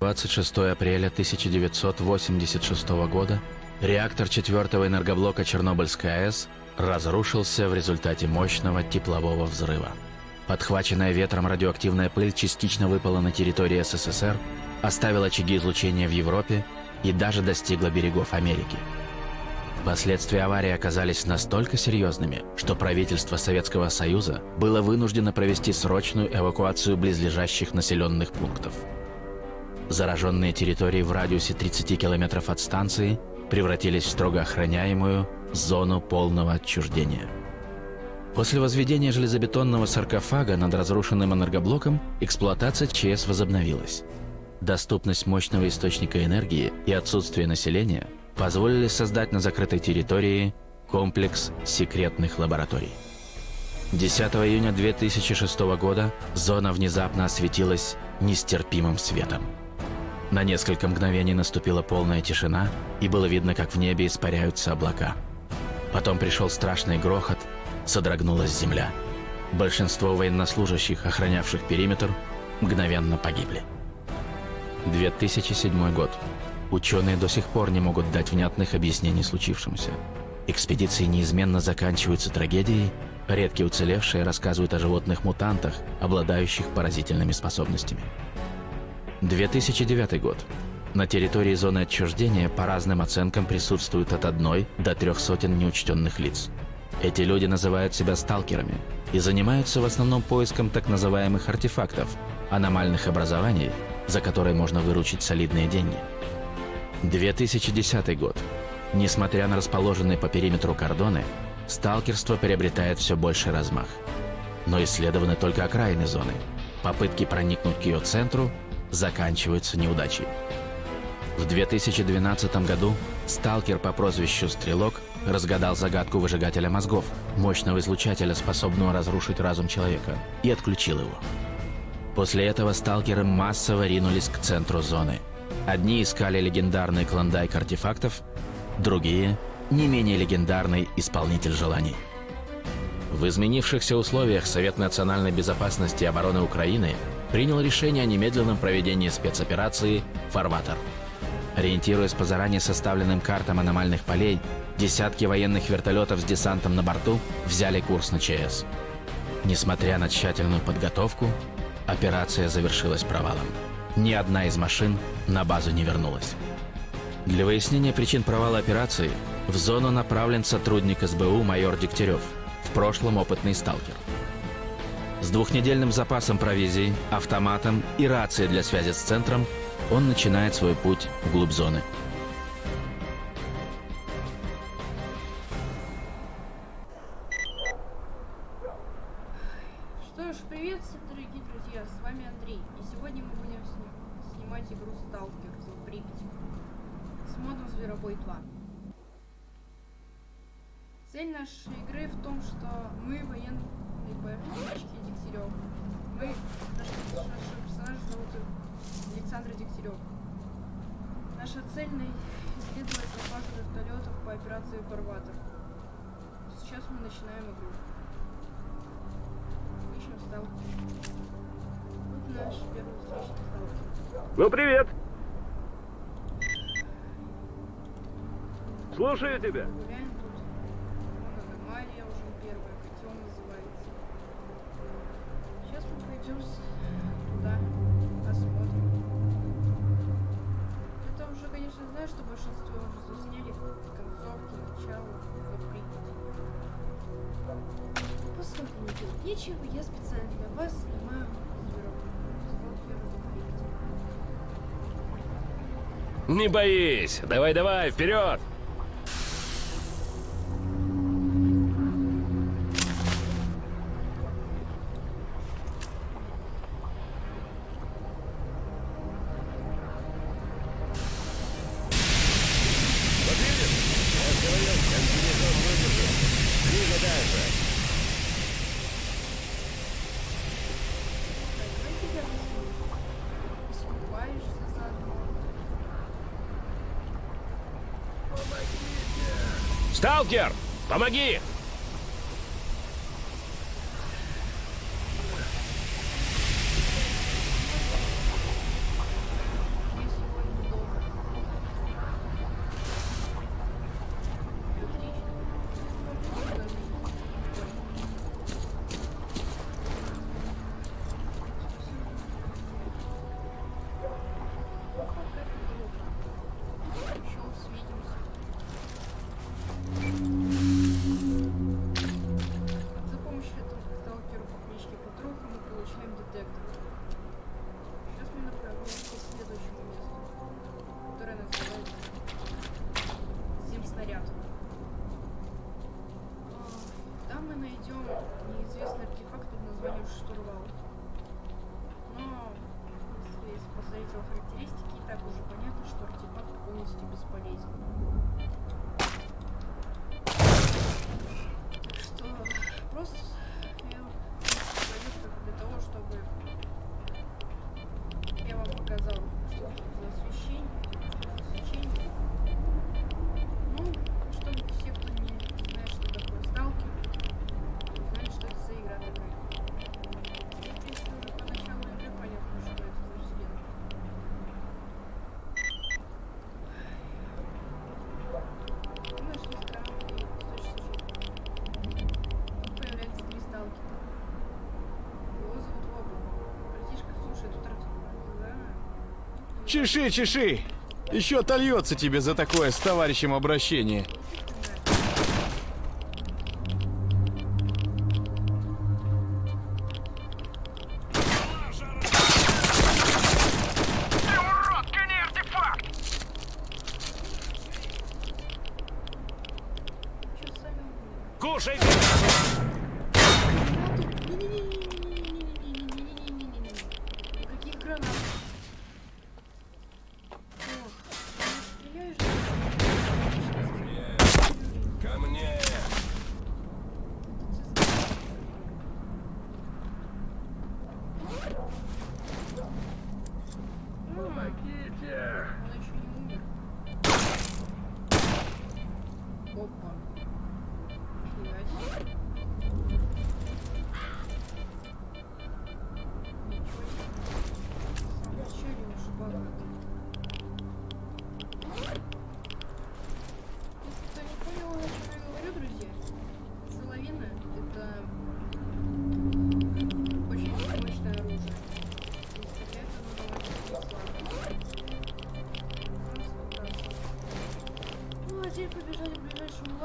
26 апреля 1986 года реактор четвертого энергоблока Чернобыльской АЭС разрушился в результате мощного теплового взрыва. Подхваченная ветром радиоактивная пыль частично выпала на территории СССР, оставила очаги излучения в Европе и даже достигла берегов Америки. Последствия аварии оказались настолько серьезными, что правительство Советского Союза было вынуждено провести срочную эвакуацию близлежащих населенных пунктов. Зараженные территории в радиусе 30 километров от станции превратились в строго охраняемую зону полного отчуждения. После возведения железобетонного саркофага над разрушенным энергоблоком эксплуатация ЧС возобновилась. Доступность мощного источника энергии и отсутствие населения позволили создать на закрытой территории комплекс секретных лабораторий. 10 июня 2006 года зона внезапно осветилась нестерпимым светом. На несколько мгновений наступила полная тишина, и было видно, как в небе испаряются облака. Потом пришел страшный грохот, содрогнулась земля. Большинство военнослужащих, охранявших периметр, мгновенно погибли. 2007 год. Ученые до сих пор не могут дать внятных объяснений случившемуся. Экспедиции неизменно заканчиваются трагедией, редкие уцелевшие рассказывают о животных-мутантах, обладающих поразительными способностями. 2009 год. На территории зоны отчуждения по разным оценкам присутствуют от одной до трех сотен неучтенных лиц. Эти люди называют себя сталкерами и занимаются в основном поиском так называемых артефактов, аномальных образований, за которые можно выручить солидные деньги. 2010 год. Несмотря на расположенные по периметру кордоны, сталкерство приобретает все больше размах. Но исследованы только окраины зоны. Попытки проникнуть к ее центру заканчиваются неудачей. В 2012 году сталкер по прозвищу «Стрелок» разгадал загадку выжигателя мозгов, мощного излучателя, способного разрушить разум человека, и отключил его. После этого сталкеры массово ринулись к центру зоны. Одни искали легендарный клондайк артефактов, другие – не менее легендарный исполнитель желаний. В изменившихся условиях Совет национальной безопасности и обороны Украины принял решение о немедленном проведении спецоперации «Фарватер». Ориентируясь по заранее составленным картам аномальных полей, десятки военных вертолетов с десантом на борту взяли курс на ЧС. Несмотря на тщательную подготовку, операция завершилась провалом. Ни одна из машин на базу не вернулась. Для выяснения причин провала операции в зону направлен сотрудник СБУ майор Дегтярев, в прошлом опытный сталкер. С двухнедельным запасом провизии, автоматом и рацией для связи с центром он начинает свой путь вглубь зоны. Что ж, привет, дорогие друзья, с вами Андрей. И сегодня мы будем сни- снимать игру Сталкер за Припять с модом Зверобой 2. Цель нашей игры в том, что мы военные ПФ-мальчики Дегтярев. Мы, наш, наш персонаж зовут Александр Дегтярев. Наша цель исследовать экипаж вертолетов по операции Фарватер. Сейчас мы начинаем игру. Ищем сталкер. Вот наш первый встречный сталкер. Ну, привет! Слушаю тебя. Гуляем тут. Вон аномалия уже первая, котел называется. С- туда, посмотрим. Это уже, конечно, знаю, что большинство уже засняли концовки, начало, запрыгнуть. Поскольку мне делать нечего, я специально для вас снимаю. Не боись. Давай-давай, вперед! Сталкер, помоги! ряд. А, там мы найдем неизвестный артефакт под названием штурвал. Но если посмотреть его характеристики, и так уже понятно, что артефакт полностью бесполезен. Чеши, чеши! Еще отольется тебе за такое с товарищем обращение.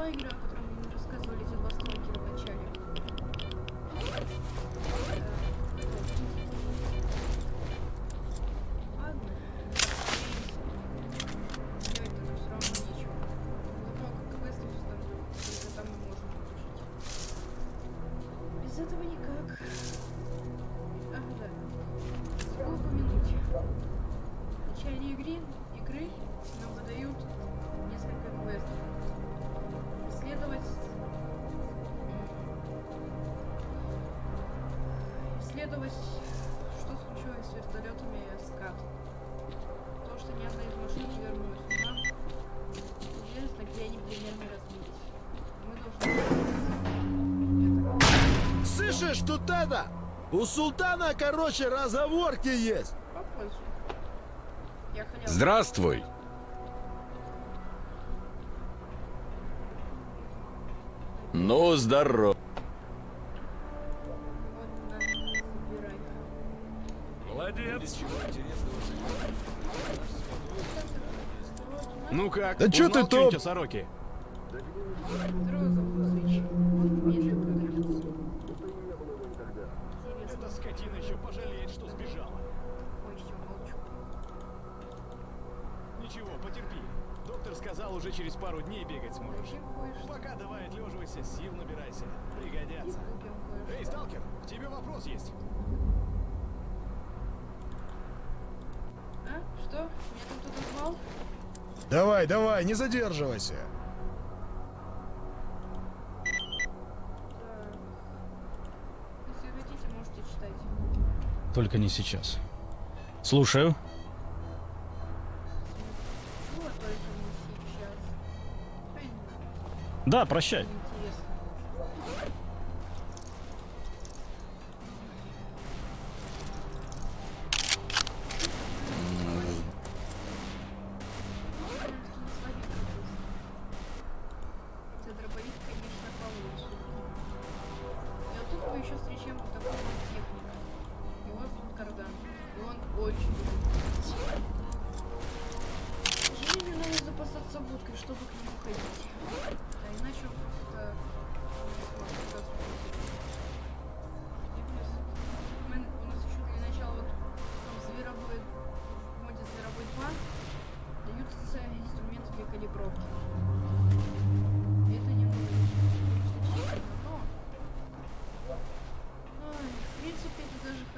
Rolling Dock. тут это? У султана, короче, разговорки есть. Здравствуй. Ну, здорово. Ну как? Да что ты топ? Сороки? Марина еще пожалеет, что сбежала. Ой, все, молчу. Ничего, потерпи. Доктор сказал, уже через пару дней бегать сможешь. Пока давай отлеживайся, сил набирайся. Пригодятся. Эй, сталкер, к тебе вопрос есть. А? Что? Меня там кто-то звал? Давай, давай, не задерживайся. Только не сейчас. Слушаю. Да, прощай.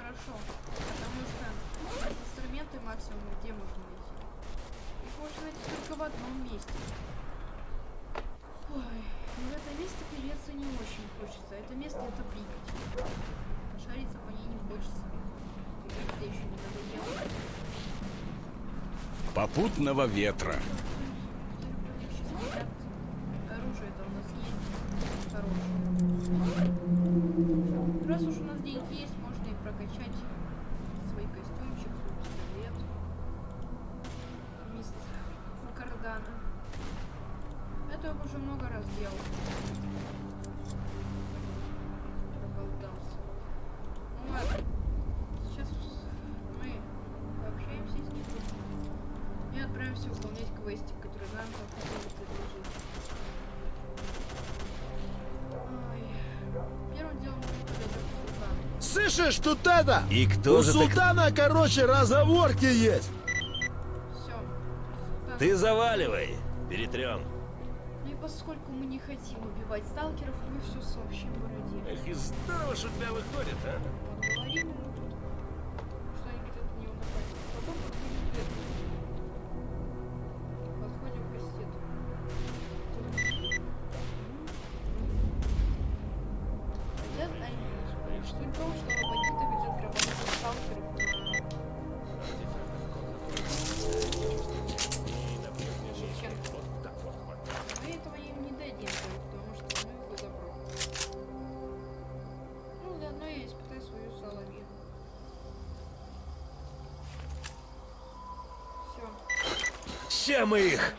хорошо, потому что инструменты максимум где можно найти. Их можно найти только в одном месте. Ой, ну, в это место переться не очень хочется. Это место это Припять. Шариться по ней не хочется. Припять-то еще не надо надоело. Попутного ветра. Оружие-то у нас есть. Хорошее. И отправимся выполнять квестик, который нам хотели предложить. Ой. Первым делом мы подойдем к султану. Слышишь, тут это? И кто У же ты? султана, короче, разговорки есть. Все. Султан. Ты заваливай. Перетрем. Ну и поскольку мы не хотим убивать сталкеров, мы все сообщим бороде. Эх, и здорово, что у тебя выходит, а? Ща мы их!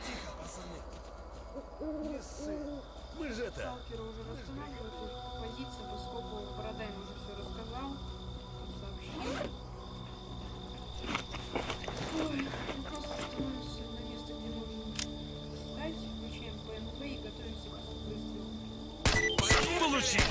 Мы же это... Сталкеры уже восстанавливают их позиции, поскольку Борода им уже все рассказал. Сообщил. Ой, мы просто становимся на место, где нужно встать, включаем ПНВ и готовимся к выстрелу. Получи!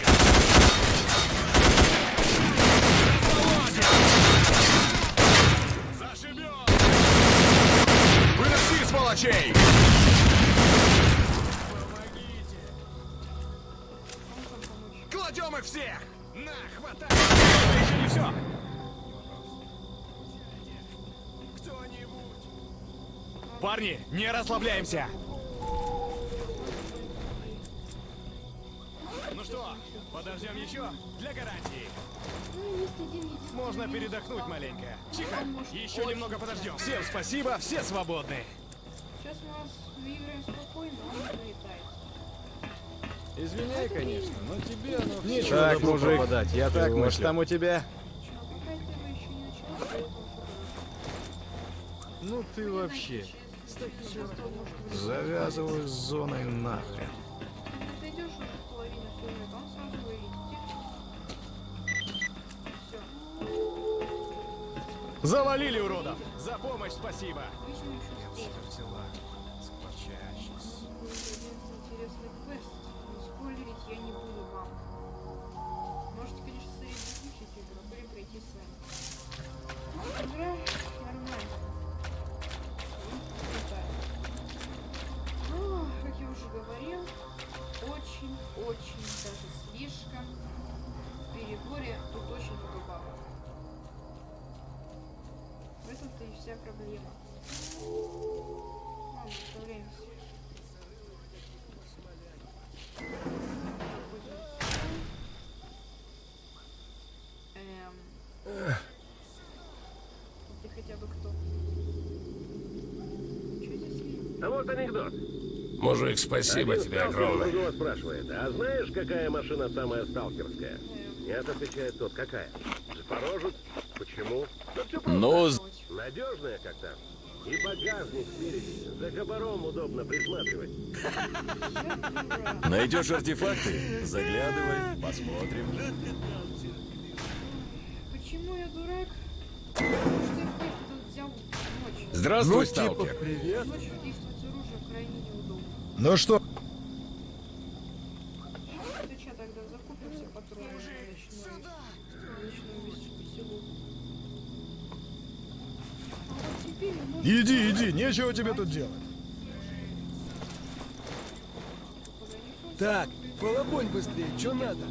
Не расслабляемся! Ну что, подождем еще? Для гарантии. Можно передохнуть маленько. Тихо, еще немного подождем. Всем спасибо, все свободны. Сейчас мы вас выиграем спокойно, он залетает. Извиняй, конечно, но тебе оно Нечего Так, мужик, пропадать, я так, так может, мыслю. там у тебя? Ну ты вообще. Завязываю с зоной нахрен. Завалили уродов! За помощь спасибо! Можете, конечно, выключить игру, или пройти сами. Игра вся проблема. Ладно, отправляемся. Эм. Ты хотя бы кто? Что здесь есть? А вот анекдот. Мужик, спасибо Один тебе огромное. другого спрашивает, а знаешь, какая машина самая сталкерская? Нет, отвечает тот, какая? Запорожец? Почему? Да. Ну. Надежная, как там. И багажник спереди. За кабаром удобно присматривать. Найдешь артефакты? Заглядывай, посмотрим. Почему я дурак? Здравствуй, ну, типа, привет. Ночью действовать с оружием крайне неудобно. Ну что? Сейчас тогда закупимся патронами на ночную, на ночную вес- веселуху. А вот теперь можно Иди, иди, нечего тебе тут делать. Так, полобонь быстрее, что надо?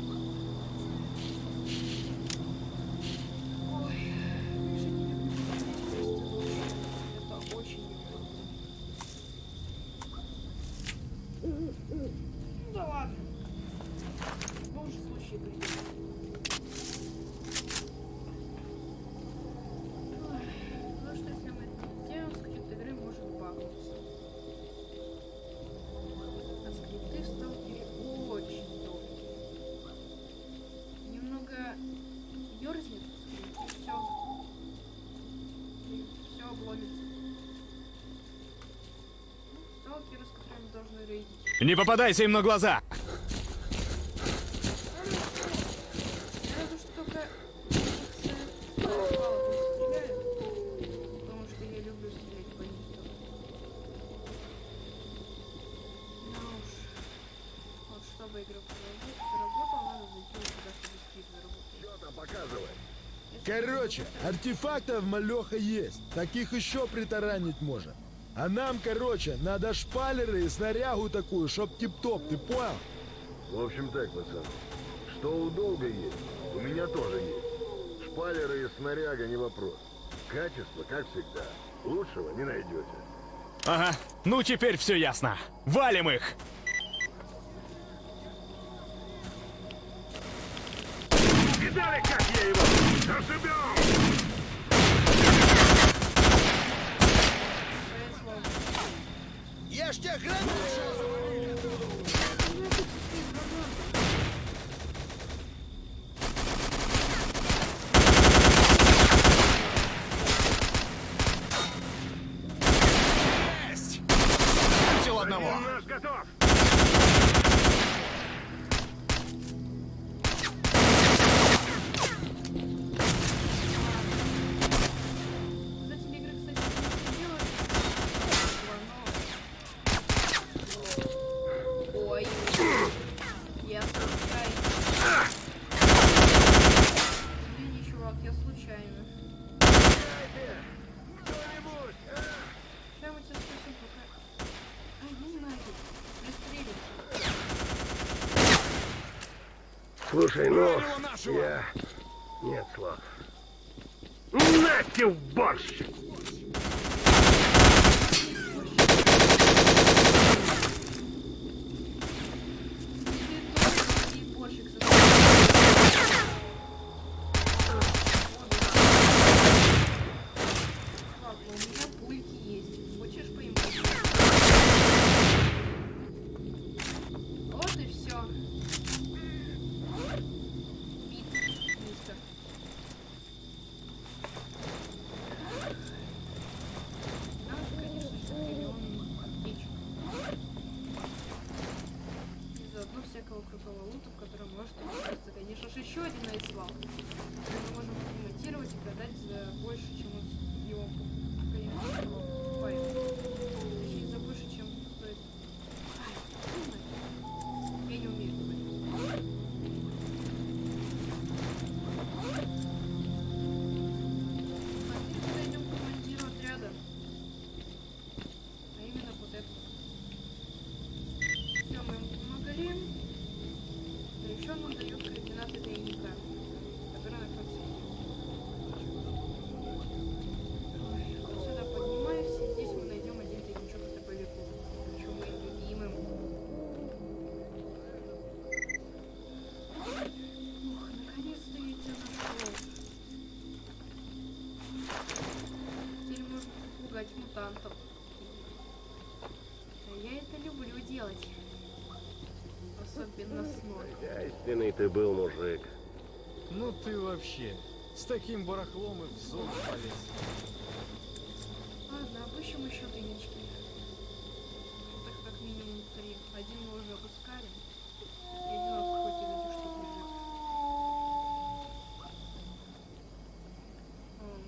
Заработал. Что там показывай? Если Короче, артефактов малеха есть. Таких еще притаранить можно. А нам, короче, надо шпалеры и снарягу такую, чтоб тип-топ, ты понял? В общем так, пацаны. Что у долга есть, у меня тоже есть. Шпалеры и снаряга не вопрос. Качество, как всегда, лучшего не найдете. Ага, ну теперь все ясно. Валим их! Видали, как я его зашибем? Я ж тебя гранат Есть! Всего одного! Один наш готов! Создатели игры, кстати, не делают но... Ой. Я случайно. Извини, чувак, я случайно. Кто-нибудь, а? Сейчас мы тебя спасем, пока... Ай, ну нафиг. Пристрелишь. Слушай, ну, я... Нет слов. Нате в борщ! Ты тоже и борщик со Ладно, у меня пульки есть. Хочешь поимать? Вот и все. Бит, мистер. Нам же, конечно же, триллион аптечек. И заодно всякого крутого лута, в котором может оказаться, конечно же, еще один айслав. Мы можем ремонтировать и продать за больше, чем он с- его пу- конечно, его покупаем. Точнее, за больше, чем стоит. Ай, ну нафиг. Я не умею говорить. Пошли подойдем к командиру отряда. А именно вот это. Все, мы ему помогли. А еще он нам дает Истинный ты был мужик. Ну ты вообще, с таким барахлом и в зону полез. Ладно, обыщем еще тайнички. Так как минимум три. Один мы уже опускали. И один этих штук лежит.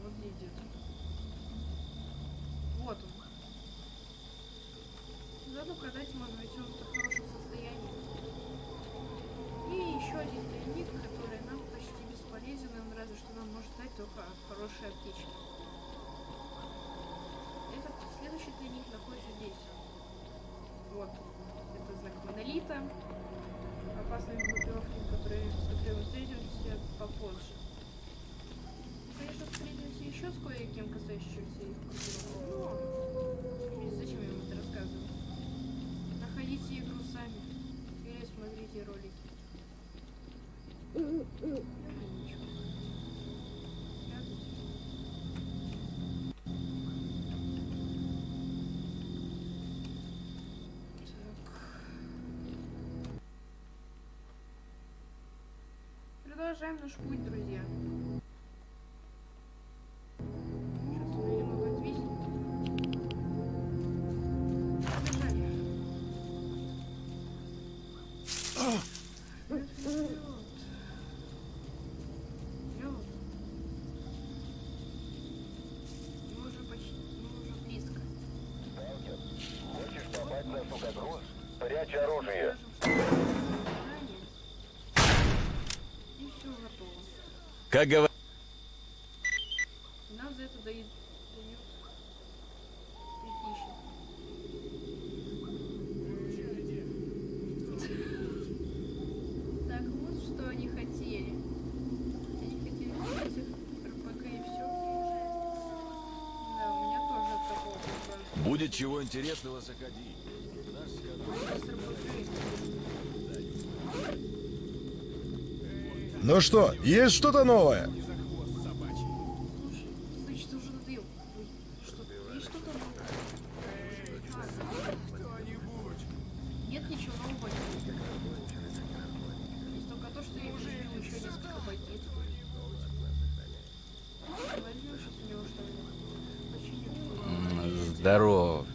Вот где-то. Вот он. Заодно продать можно, ведь он в хорошем состоянии. И еще один тайник, который нам почти бесполезен, он разве что нам может дать только хорошие аптечки. Этот следующий тайник находится здесь. Вот. Это знак монолита. Опасные группировки, которые, с которыми встретимся попозже. Мы, конечно, встретимся еще с кое-кем, касающимся их группировок, но продолжаем наш путь, друзья. Сейчас он немного отвиснет. Побежали. Мы уже почти, мы уже близко. Хочешь попасть на сухогруз? Прячь оружие. Заранее. И все готово. Как говорят, нам за это дают. Так, вот что они хотели. Они хотели этих РПГ и все. Да, у меня тоже от такого будет чего интересного, заходи. Наш скот- с РПГ. Ну что, есть что-то новое? Слушай,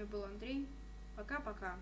вами был Андрей. Пока-пока.